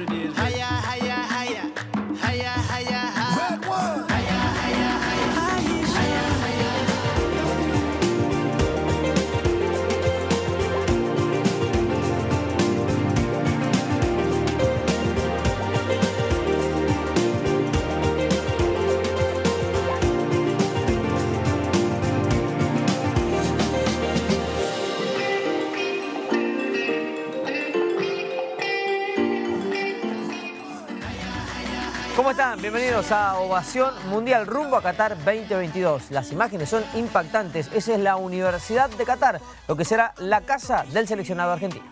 what it is. ¿Cómo están? Bienvenidos a Ovación Mundial rumbo a Qatar 2022. Las imágenes son impactantes. Esa es la Universidad de Qatar, lo que será la casa del seleccionado argentino.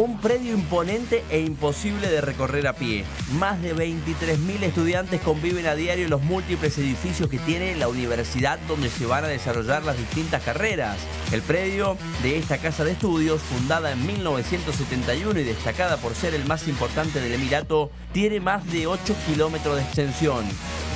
Un predio imponente e imposible de recorrer a pie. Más de 23.000 estudiantes conviven a diario en los múltiples edificios que tiene la universidad donde se van a desarrollar las distintas carreras. El predio de esta casa de estudios, fundada en 1971 y destacada por ser el más importante del Emirato, tiene más de 8 kilómetros de extensión.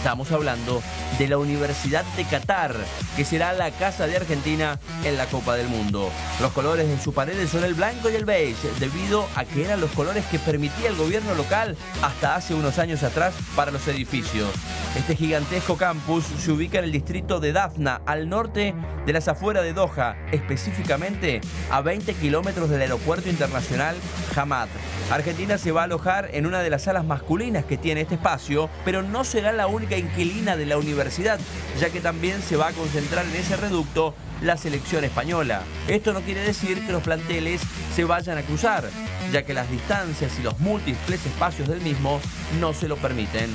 Estamos hablando de la Universidad de Qatar, que será la casa de Argentina en la Copa del Mundo. Los colores de sus paredes son el blanco y el beige, debido a que eran los colores que permitía el gobierno local hasta hace unos años atrás para los edificios. Este gigantesco campus se ubica en el distrito de Dafna, al norte de las afueras de Doha, específicamente a 20 kilómetros del aeropuerto internacional Hamad. Argentina se va a alojar en una de las salas masculinas que tiene este espacio, pero no será la única inquilina de la universidad, ya que también se va a concentrar en ese reducto la selección española. Esto no quiere decir que los planteles se vayan a cruzar, ya que las distancias y los múltiples espacios del mismo no se lo permiten.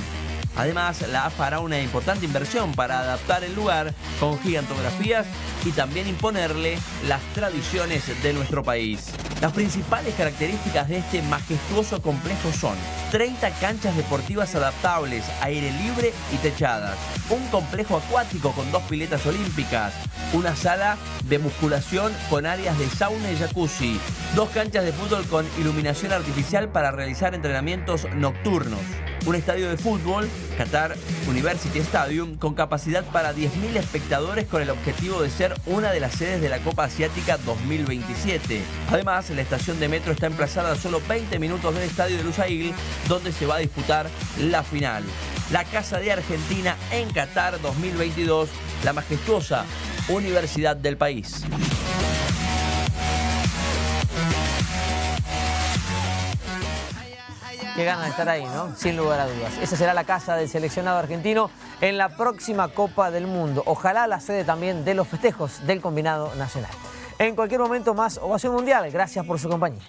Además, la AFA hará una importante inversión para adaptar el lugar con gigantografías y también imponerle las tradiciones de nuestro país. Las principales características de este majestuoso complejo son 30 canchas deportivas adaptables, aire libre y techadas, un complejo acuático con dos piletas olímpicas, una sala de musculación con áreas de sauna y jacuzzi, dos canchas de fútbol con iluminación artificial para realizar entrenamientos nocturnos, un estadio de fútbol, Qatar University Stadium, con capacidad para 10.000 espectadores con el objetivo de ser una de las sedes de la Copa Asiática 2027. Además, la estación de metro está emplazada a solo 20 minutos del estadio de Lusail, donde se va a disputar la final. La Casa de Argentina en Qatar 2022, la majestuosa universidad del país. Qué ganas de estar ahí, ¿no? Sin lugar a dudas. Esa será la casa del seleccionado argentino en la próxima Copa del Mundo. Ojalá la sede también de los festejos del combinado nacional. En cualquier momento más, Ovación Mundial. Gracias por su compañía.